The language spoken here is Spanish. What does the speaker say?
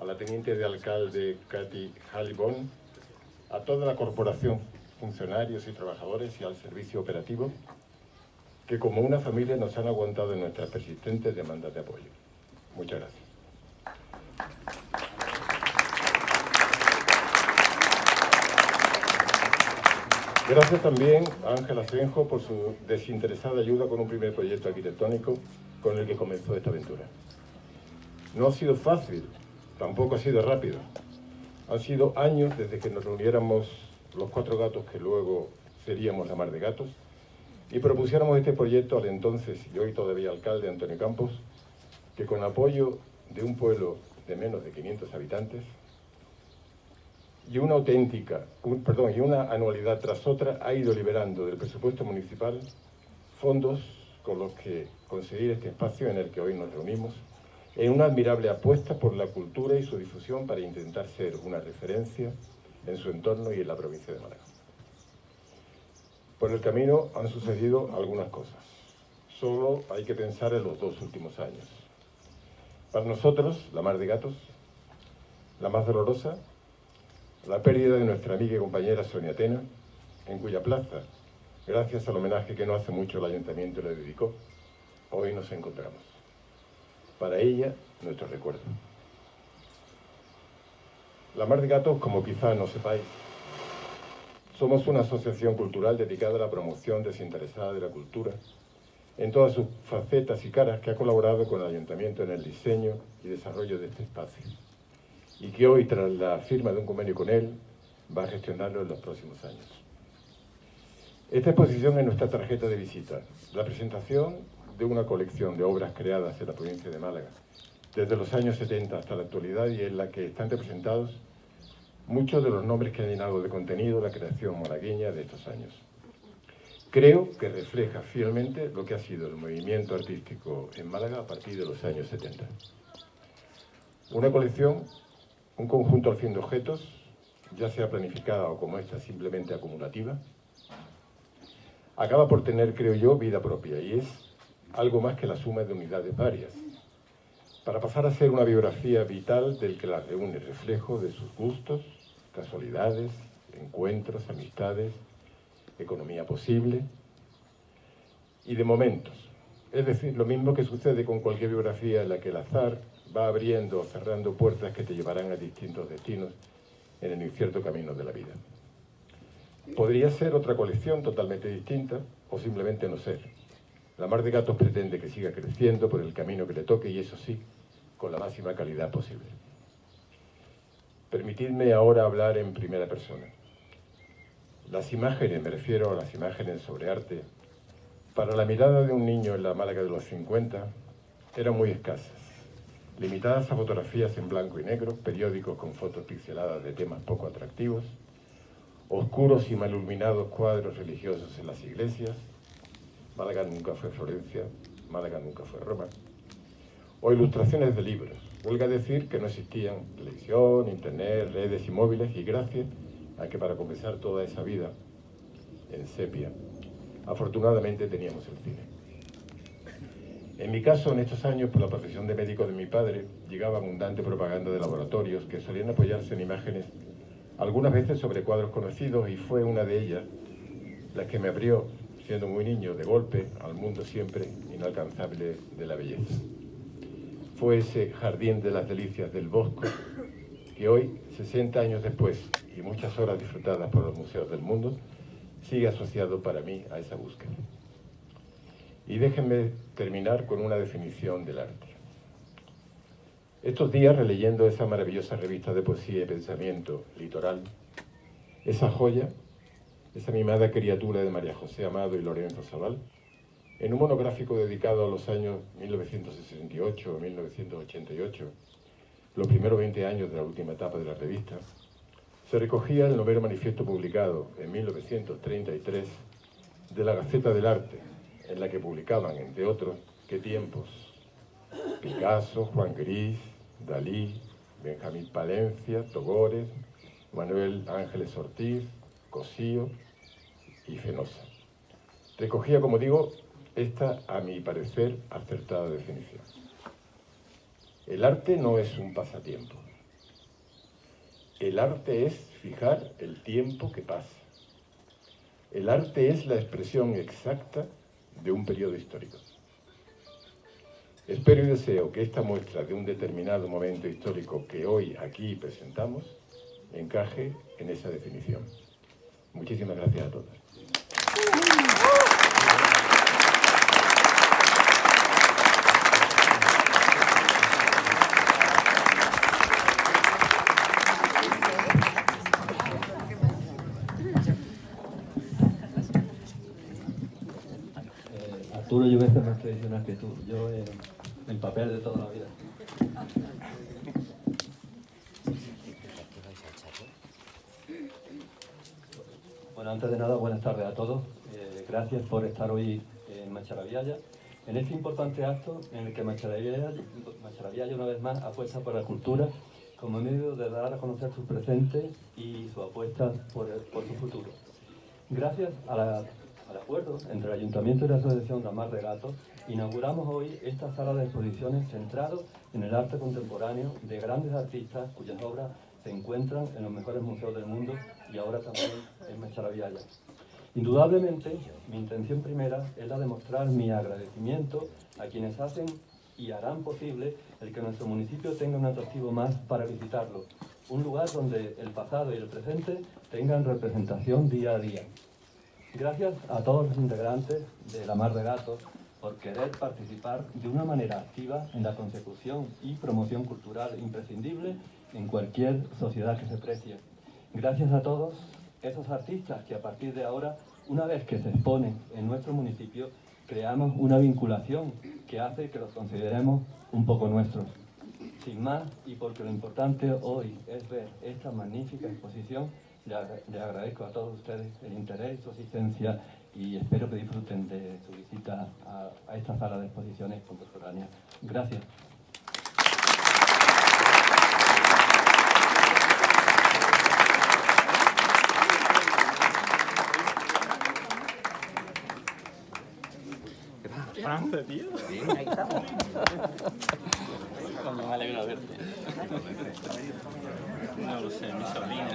a la teniente de alcalde Katy Halibon, a toda la corporación, funcionarios y trabajadores y al servicio operativo, que como una familia nos han aguantado en nuestras persistentes demandas de apoyo. Muchas gracias. Gracias también a Ángel Asenjo por su desinteresada ayuda con un primer proyecto arquitectónico con el que comenzó esta aventura. No ha sido fácil, tampoco ha sido rápido. Han sido años desde que nos reuniéramos los cuatro gatos que luego seríamos la mar de gatos y propusiéramos este proyecto al entonces y hoy todavía alcalde Antonio Campos, que con apoyo de un pueblo de menos de 500 habitantes y una auténtica, perdón, y una anualidad tras otra ha ido liberando del presupuesto municipal fondos con los que conseguir este espacio en el que hoy nos reunimos, en una admirable apuesta por la cultura y su difusión para intentar ser una referencia en su entorno y en la provincia de Málaga. Por el camino han sucedido algunas cosas. Solo hay que pensar en los dos últimos años. Para nosotros, la mar de gatos, la más dolorosa la pérdida de nuestra amiga y compañera Sonia Tena, en cuya plaza, gracias al homenaje que no hace mucho el Ayuntamiento le dedicó, hoy nos encontramos. Para ella, nuestro recuerdo. La Mar de Gatos, como quizá no sepáis, somos una asociación cultural dedicada a la promoción desinteresada de la cultura en todas sus facetas y caras que ha colaborado con el Ayuntamiento en el diseño y desarrollo de este espacio y que hoy, tras la firma de un convenio con él, va a gestionarlo en los próximos años. Esta exposición es nuestra tarjeta de visita, la presentación de una colección de obras creadas en la provincia de Málaga, desde los años 70 hasta la actualidad y en la que están representados muchos de los nombres que han llenado de contenido la creación malagueña de estos años. Creo que refleja fielmente lo que ha sido el movimiento artístico en Málaga a partir de los años 70. Una colección un conjunto al fin de objetos, ya sea planificada o como esta simplemente acumulativa, acaba por tener, creo yo, vida propia y es algo más que la suma de unidades varias, para pasar a ser una biografía vital del que la reúne, reflejo de sus gustos, casualidades, encuentros, amistades, economía posible y de momentos. Es decir, lo mismo que sucede con cualquier biografía en la que el azar va abriendo o cerrando puertas que te llevarán a distintos destinos en el incierto camino de la vida. Podría ser otra colección totalmente distinta o simplemente no ser. La Mar de Gatos pretende que siga creciendo por el camino que le toque y eso sí, con la máxima calidad posible. Permitidme ahora hablar en primera persona. Las imágenes, me refiero a las imágenes sobre arte, para la mirada de un niño en la Málaga de los 50, eran muy escasas limitadas a fotografías en blanco y negro, periódicos con fotos pixeladas de temas poco atractivos, oscuros y mal iluminados cuadros religiosos en las iglesias, Málaga nunca fue Florencia, Málaga nunca fue Roma, o ilustraciones de libros. Huelga decir que no existían televisión, internet, redes y móviles y gracias a que para comenzar toda esa vida en sepia, afortunadamente teníamos el cine. En mi caso, en estos años, por la profesión de médico de mi padre, llegaba abundante propaganda de laboratorios que solían apoyarse en imágenes, algunas veces sobre cuadros conocidos, y fue una de ellas la que me abrió, siendo muy niño, de golpe, al mundo siempre inalcanzable de la belleza. Fue ese jardín de las delicias del bosque que hoy, 60 años después, y muchas horas disfrutadas por los museos del mundo, sigue asociado para mí a esa búsqueda. Y déjenme terminar con una definición del arte. Estos días, releyendo esa maravillosa revista de poesía y pensamiento, Litoral, esa joya, esa mimada criatura de María José Amado y Lorenzo Zabal, en un monográfico dedicado a los años 1968 o 1988, los primeros 20 años de la última etapa de la revista, se recogía el noveno manifiesto publicado en 1933 de la Gaceta del Arte, en la que publicaban, entre otros, qué tiempos, Picasso, Juan Gris, Dalí, Benjamín Palencia, Togores, Manuel Ángeles Ortiz, Cosío y Fenosa. Recogía, como digo, esta, a mi parecer, acertada definición. El arte no es un pasatiempo. El arte es fijar el tiempo que pasa. El arte es la expresión exacta de un periodo histórico. Espero y deseo que esta muestra de un determinado momento histórico que hoy aquí presentamos encaje en esa definición. Muchísimas gracias a todos. Arturo yo veces más tradicional que tú, yo eh, el papel de toda la vida. Bueno, antes de nada, buenas tardes a todos. Eh, gracias por estar hoy en Macharavillaya, en este importante acto en el que Macharavillaya una vez más apuesta por la cultura como medio de dar a conocer sus presentes y su apuesta por, el- por su futuro. Gracias a la- al acuerdo entre el Ayuntamiento y la Asociación Ramar de Gatos, inauguramos hoy esta sala de exposiciones centrado en el arte contemporáneo de grandes artistas cuyas obras se encuentran en los mejores museos del mundo y ahora también en Mecharaviaya. Indudablemente, mi intención primera es la de mostrar mi agradecimiento a quienes hacen y harán posible el que nuestro municipio tenga un atractivo más para visitarlo, un lugar donde el pasado y el presente tengan representación día a día. Gracias a todos los integrantes de La Mar de Gatos por querer participar de una manera activa en la consecución y promoción cultural imprescindible en cualquier sociedad que se precie. Gracias a todos esos artistas que a partir de ahora, una vez que se exponen en nuestro municipio, creamos una vinculación que hace que los consideremos un poco nuestros. Sin más, y porque lo importante hoy es ver esta magnífica exposición, le, agra- le agradezco a todos ustedes el interés y su asistencia y espero que disfruten de su visita a, a esta sala de exposiciones contemporáneas. Gracias. Franza, tío. Bien, ahí estamos. Coño, me alegro de verte. No lo sé, mi sobrina.